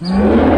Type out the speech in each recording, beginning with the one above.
El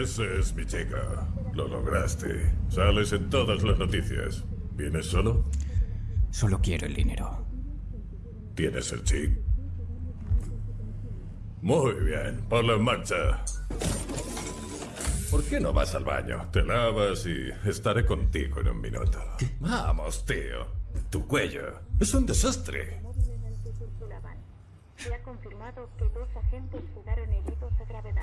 Esa es mi chica. Lo lograste. Sales en todas las noticias. ¿Vienes solo? Solo quiero el dinero. ¿Tienes el chip? Muy bien, ponlo en marcha. ¿Por qué no vas al baño? Te lavas y estaré contigo en un minuto. Vamos, tío. Tu cuello es un desastre. Se ha confirmado que dos agentes quedaron heridos de gravedad.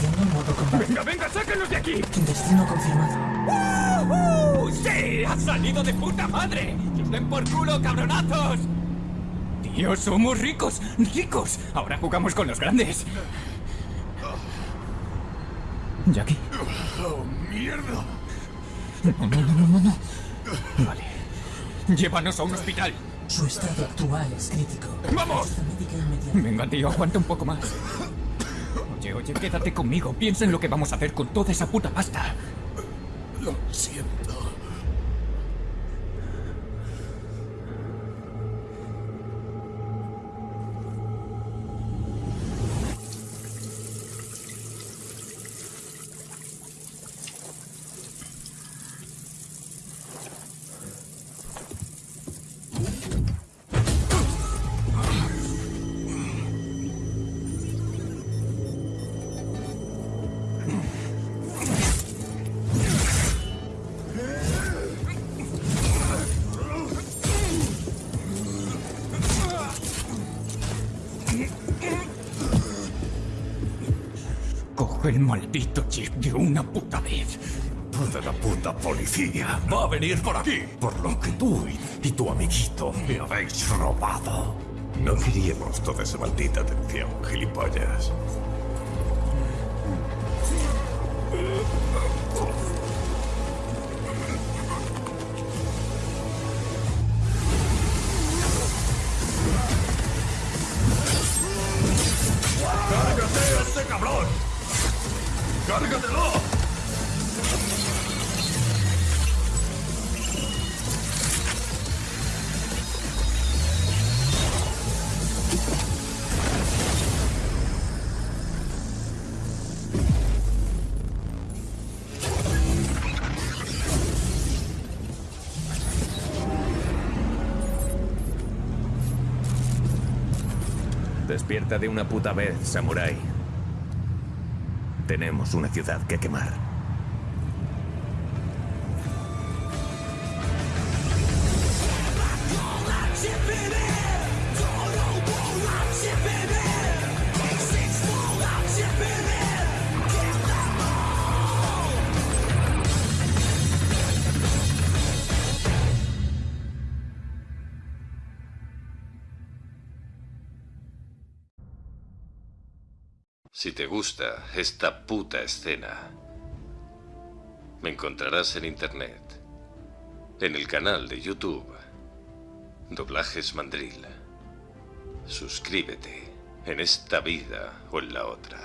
Iniciando modo combate. ¡Venga, venga, sácanos de aquí! Destino confirmado. ¡Uh! ¡Sí! ¡Ha salido de puta madre! ¡Que os den por culo, cabronazos! Tío, somos ricos, ricos. Ahora jugamos con los grandes. Jackie. ¡Oh, mierda! No, no, no, no, no, no. Vale. Llévanos a un hospital. Su estado actual es crítico. ¡Vamos! Venga, tío, aguanta un poco más. Oye, oye, quédate conmigo. Piensa en lo que vamos a hacer con toda esa puta pasta. Lo siento. Coge el maldito chip de una puta vez. Toda la puta policía va a venir por aquí. Por lo que tú y, y tu amiguito me habéis robado. No queríamos toda esa maldita atención, gilipollas. ¡Cárgatelo! Despierta de una puta vez, samurái. Tenemos una ciudad que quemar. Si te gusta esta puta escena, me encontrarás en internet, en el canal de YouTube, Doblajes Mandril. Suscríbete en esta vida o en la otra.